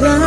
love.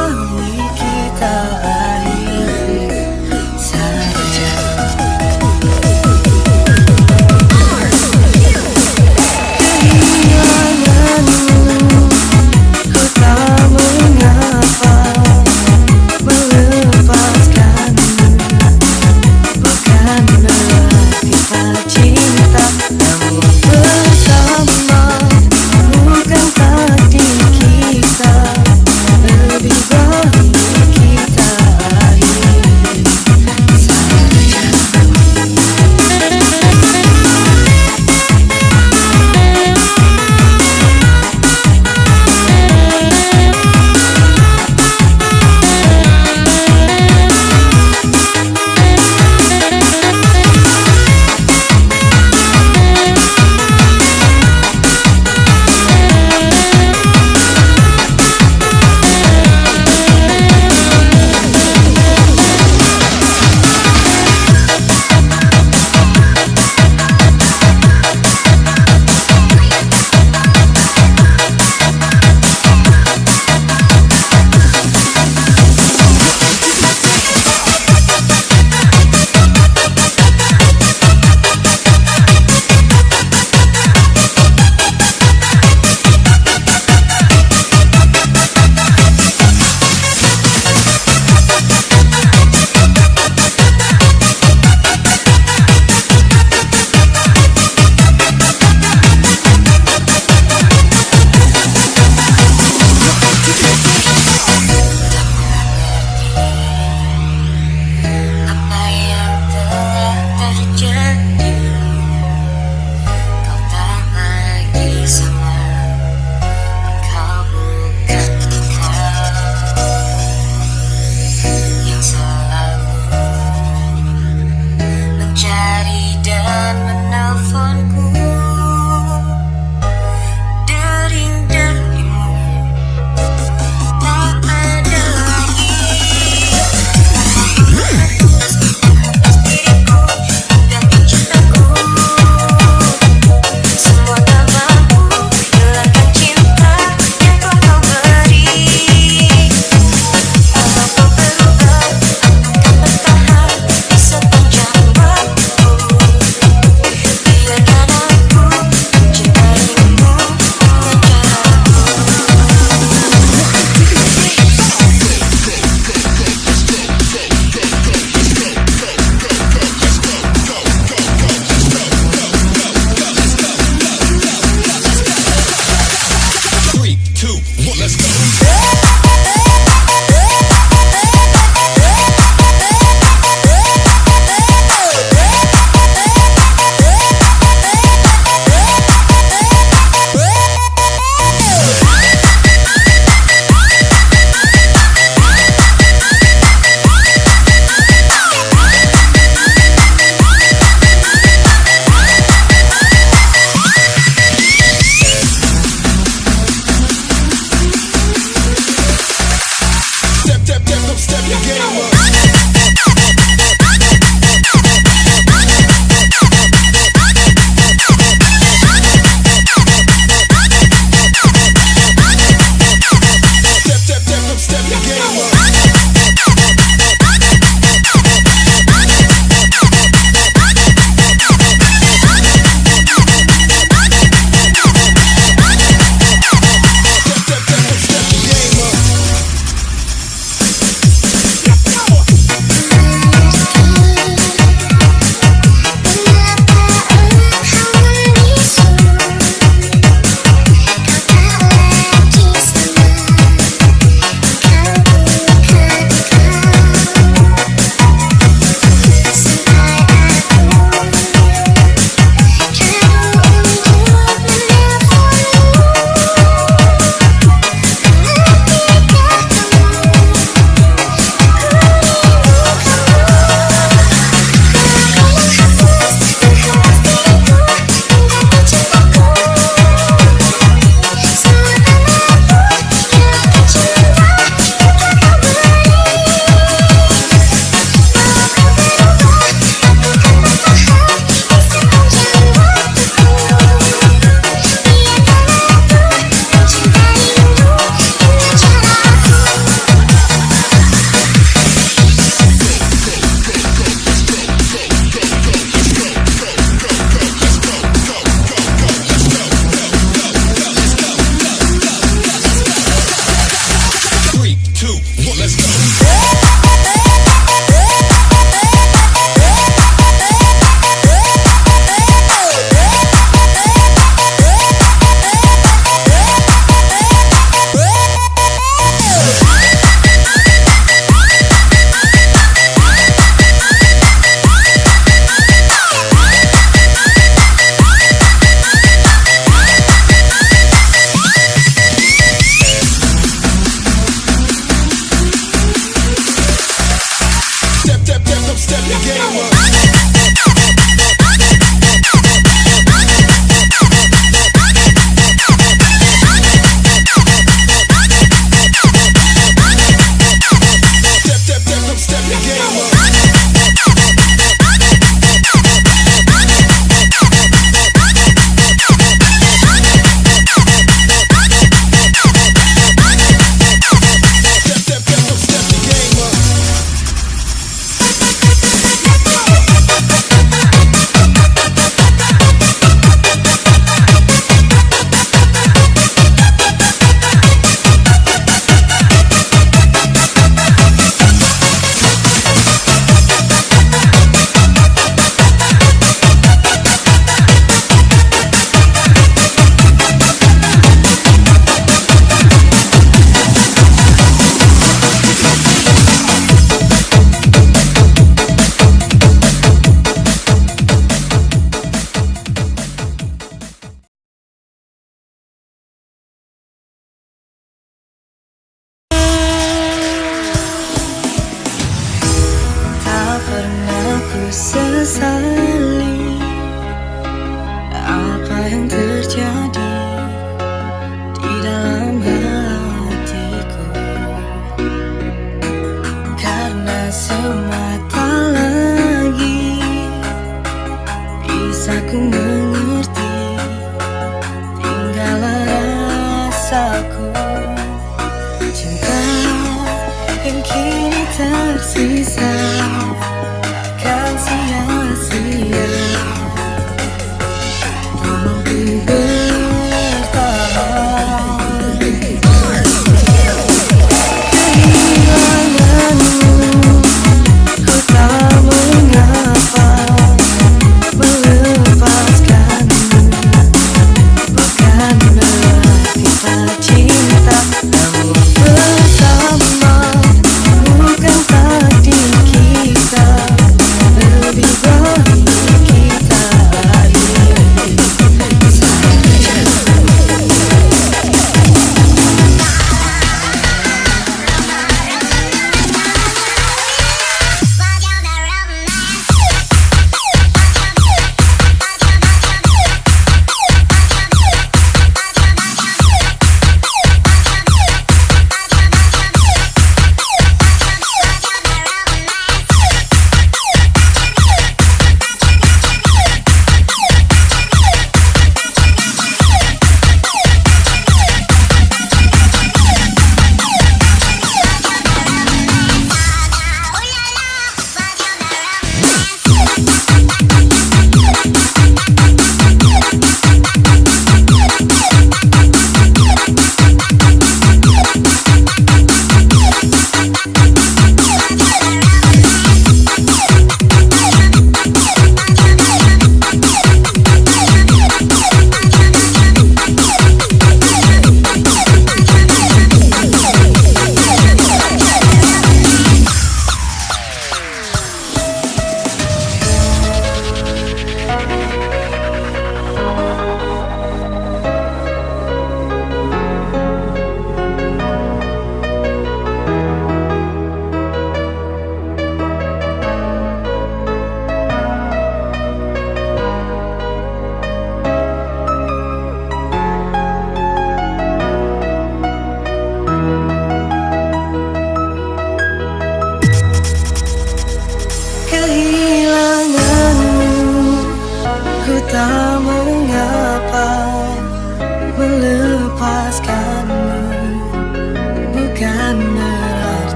Sesali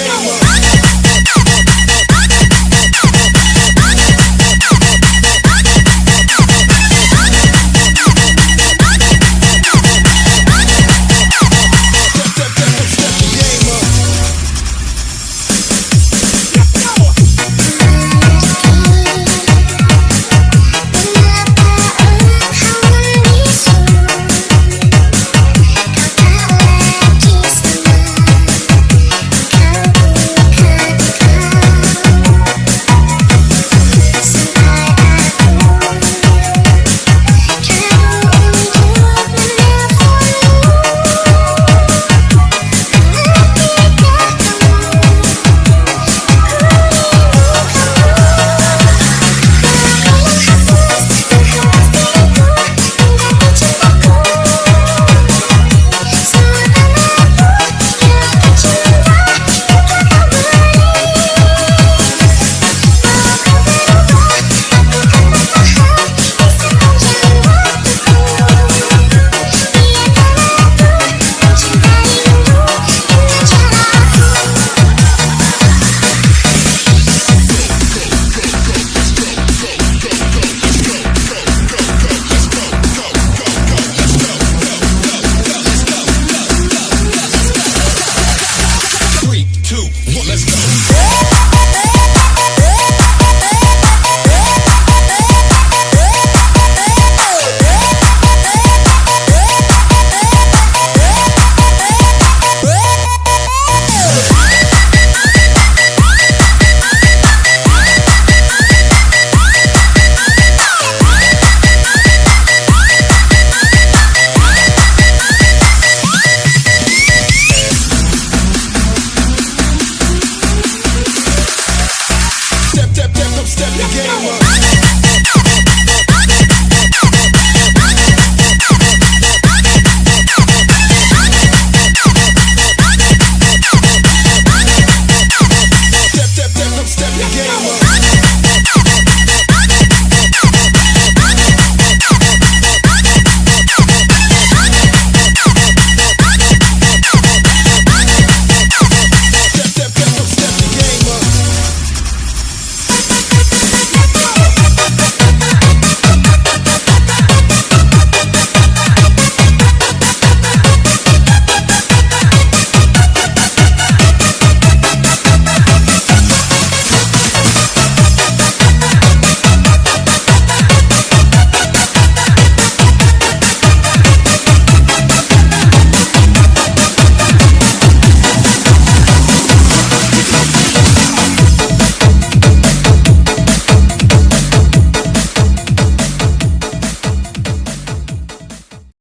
game.